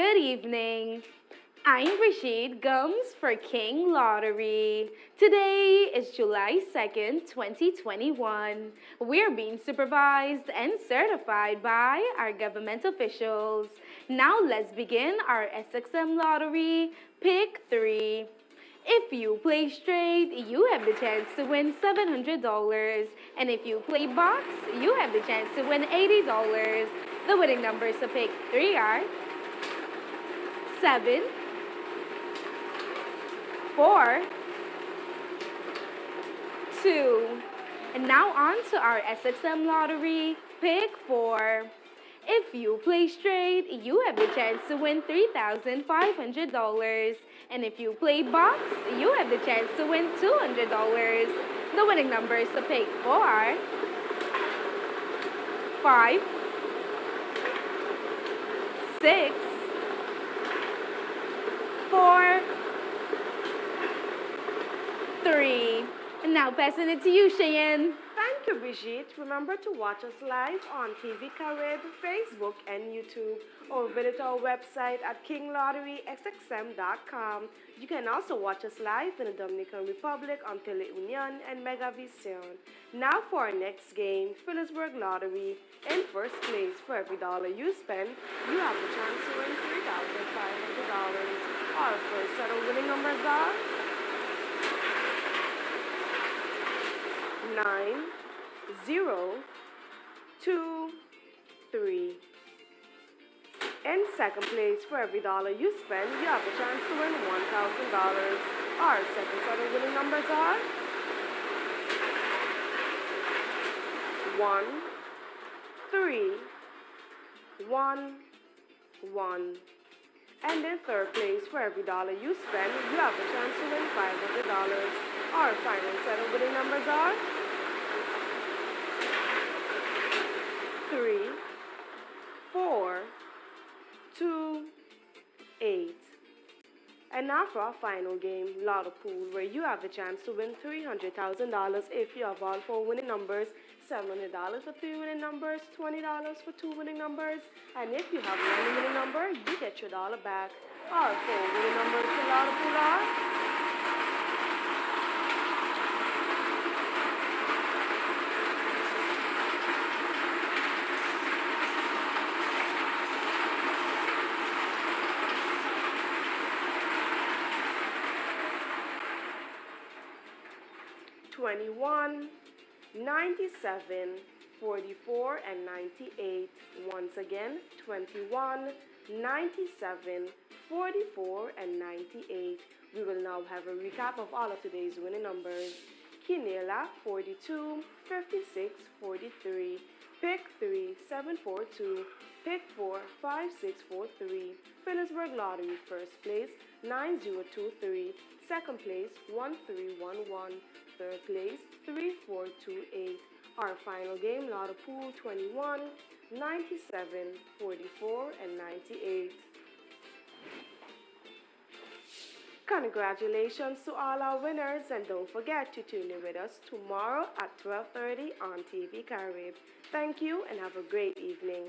Good evening. I'm Brigitte Gums for King Lottery. Today is July 2nd, 2021. We're being supervised and certified by our government officials. Now let's begin our SXM Lottery Pick 3. If you play straight, you have the chance to win $700. And if you play box, you have the chance to win $80. The winning numbers to pick 3 are 7, 4, 2. And now on to our SXM lottery, pick 4. If you play straight, you have the chance to win $3,500. And if you play box, you have the chance to win $200. The winning numbers to pick for are 5, 6, 4, 3. And now passing it to you, Cheyenne. Thank you, Brigitte. Remember to watch us live on TV Carib, Facebook, and YouTube, or visit our website at kinglotterysxm.com. You can also watch us live in the Dominican Republic on Teleunion and Megavision. Now for our next game, Philipsburg Lottery. In first place, for every dollar you spend, you have the chance to win $3,500. Our first set of winning numbers are nine, zero, two, three. In second place, for every dollar you spend, you have a chance to win $1,000. Our second set of winning numbers are one, three, one, one. And in third place, for every dollar you spend, you have a chance to win $500. Our final set of winning numbers are three, four, two, eight. And now for our final game, Lotto Pool, where you have the chance to win $300,000 if you have all four winning numbers, $700 for three winning numbers, $20 for two winning numbers, and if you have one winning number, you get your dollar back. Our four winning numbers Pool are 21, 97, 44, and 98. Once again, 21, 97, 44, and 98. We will now have a recap of all of today's winning numbers. Quinela, 42, 56, 43. Pick 3, 742. Pick 4, 5643. Philipsburg Lottery, first place, 9023. Second place, 1311. Third place, 3428. Our final game, Lotto Pool 21, 97, 44, and 98. Congratulations to all our winners and don't forget to tune in with us tomorrow at 12.30 on TV Carib. Thank you and have a great evening.